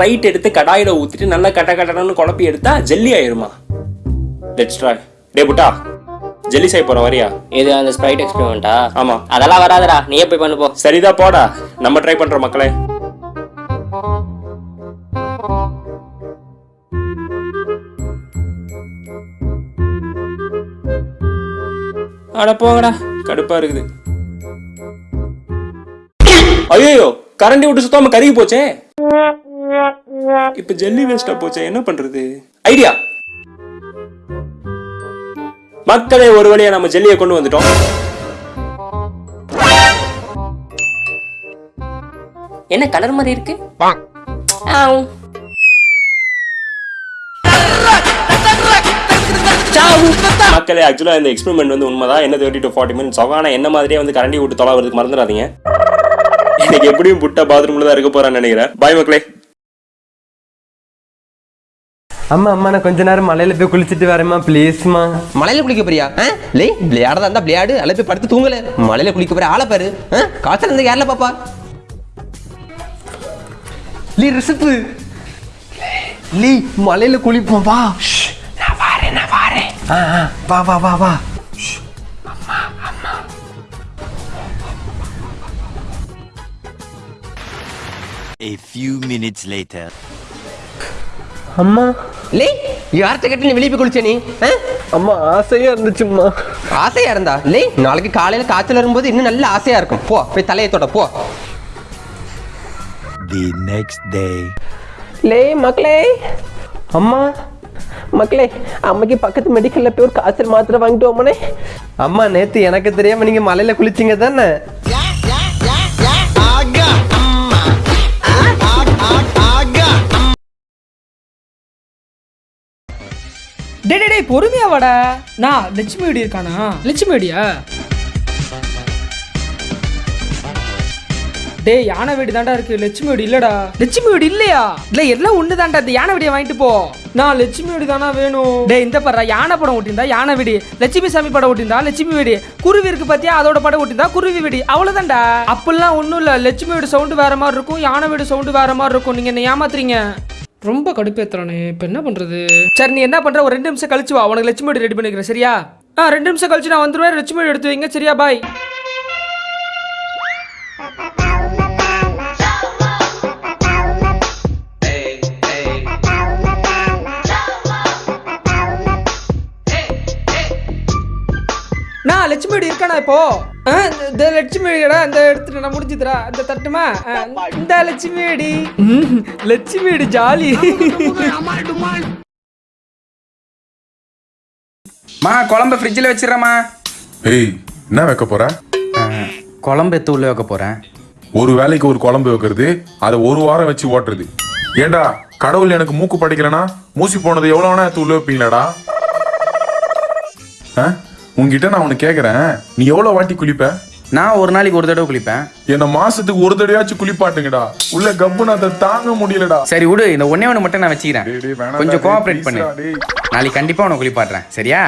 Sprite எடுத்து கடாயில ஊத்திட்டு நல்லா கட்ட கட்டணும்னு குழப்பி எடுத்தா ஜெல்லி ஆயிருமா? லெட்ஸ் ட்ரை டே புட்டா ஜெல்லி செய்ய போற வரியா? இது அந்த ஸ்ப்ரைட் எக்ஸ்பெரிமெண்ட்டா ஆமா. அதெல்லாம் வராதுடா. நீயே போய் பண்ணு போ. சரிதா போடா. நம்ம ட்ரை பண்றோம் மக்களே. அட போங்கடா. கடுப்பா இருக்குது. ஐயோ கரண்டி விட்டு சுத்தாம கருகி போச்சே. இப்ப ஜெல்லி வேஸ்டா போச்சே என்ன பண்றது? ஐடியா மக்களே ஒரு வழியா நம்ம ஜெல்லியை கொண்டு வந்துட்டோம். என்ன கலர் மாதிரி இருக்கு. மக்களே ஆக்சுவலா இந்த எக்ஸ்பெரிமெண்ட் வந்து உண்மைதான் என்ன தேர்ட்டி டு ஃபார்ட்டி மினிட்ஸ் ஆகும் ஆனா என்ன மாதிரியே வந்து கரண்டி விட்டு தொலை வரதுக்கு மறந்துடாதீங்க இன்னைக்கு எப்படியும் புட்டா பாத்ரூம்ல தான் இருக்க போறான்னு நினைக்கிறேன். பாய் மக்களே. அம்மா அம்மா நான் கொஞ்ச நேரம் மலையில போய் குளிச்சுட்டு வரேம்மா ப்ளீஸ்மா மலையில குளிக்க போறியா? லே விளையாடதா இருந்தா விளையாடு. அல்ல போய் படுத்து தூங்கல. மலையில குளிக்க போற ஆளை பாரு. ஆ? காய்ச்சல் இருந்தா யாரில் பாப்பா? லீ ரிசப்பு லீ மலையில குளிப்போம் வா. நான் வாரேன் நான் வாரேன். ஆ ஆ, வா வா வா வா. A few minutes later. அம்மா லே யார்கிட்ட கேட்டு நீ வெளியே போய் குளிச்ச நீ ஆ? அம்மா ஆசையா இருந்துச்சும்மா ஆசையா இருந்தா? லே நாளைக்கு காலையில காய்ச்சல் வரும்போது இன்னும் நல்ல ஆசையா இருக்கும். போ போய் தலையை தொட போ. The next day. லே மக்களே. அம்மா மக்களே அம்மைக்கு பக்கத்து மெடிக்கல்ல போய் ஒரு காய்ச்சல் மாத்திரை வாங்கிட்டு வாமனே அம்மா நேத்து எனக்கு தெரியாம நீங்க மலையில குளிச்சீங்க தானே? டே டே டேய் பொறுமையா வாடா. நான் லட்சுமி வெடி இருக்கானா? லட்சுமி வெடியா? டேய் யானை வெடி தாண்டா இருக்கு. லட்சுமி வெடி இல்லடா. லட்சுமி வெடி இல்லையா? இல்ல எல்லாம் ஒண்ணு தாண்டா இந்த யானை வெடியை வாங்கிட்டு போ. நான் லட்சுமி வெடி தானா வேணும். டேய் இந்த படுறா யானை படம் ஓட்டியிருந்தா யானை வெடி. லட்சுமி சாமி படம் ஓட்டியிருந்தா லட்சுமி வெடி. குருவி இருக்கு பாத்தியா? அதோட படம் ஓட்டியிருந்தா குருவி வெடி. அவ்வளவுதான்டா. அப்பெல்லாம் ஒண்ணும் இல்ல. லட்சுமி வெடி சவுண்டு வேற மாதிரி இருக்கும் யானை வெடி சவுண்டு வேற மாதிரி இருக்கும். நீங்க என்ன ஏமாத்துறீங்க. ரொம்ப கடுப்பேத்துறானே இப்போ என்ன பண்றது? சரி நீ என்ன பண்ற? ஒரு ரெண்டு நிமிஷம் கழிச்சு வா. உனக்கு லட்சுமி ரெடி பண்ணிக்கிறேன் சரியா? ஆ ரெண்டு நிமிஷம் கழிச்சு நான் வந்துருவேன். லட்சுமி எடுத்து வைங்க சரியா? பாய் நான் லட்சுமி வெடி இருக்கானா இப்போ? இந்த- இந்த லட்சுமி வெடிடா இந்த எடுத்துட்டு நான் முடிஞ்சுதுடா. இந்த தட்டுமா? இந்த லட்சுமி வெடி ம், லட்சுமி வெடி ஜாலி. மா குழம்பு ஃப்ரிட்ஜில் வச்சிடறேம்மா. ஏய் என்ன வைக்க போற? குழம்பு எடுத்து உள்ள வைக்க போகிறேன் ஒரு வேலைக்கு ஒரு குழம்பு வைக்கிறது அதை ஒரு வாரம் வச்சு ஓட்டுறது. ஏண்டா கடவுள் எனக்கு மூக்கு படிக்கலனா மூசி போனது எவ்வளவு வேணா எடுத்து உள்ள வைப்பீங்களாடா? ஆ? உன்கிட்ட நான் உனக்கு கேக்குறேன். நீ எவ்வளவு வாட்டி குளிப்ப? நான் ஒரு நாளைக்கு ஒரு தடவை குளிப்பேன். என்ன மாசத்துக்கு ஒரு தடவையாச்சும் குளிப்பாட்டுங்கடா. உள்ள கப்புன்னு அதை தாங்க முடியலடா. சரி விடு இந்த ஒண்ணே ஒன்று மட்டும் நான் வச்சுக்கிறேன். கொஞ்சம் கோஆப்ரேட் பண்ணு. நாளைக்கு கண்டிப்பாக உனக்கு குளிப்பாட்டுறேன். சரியா?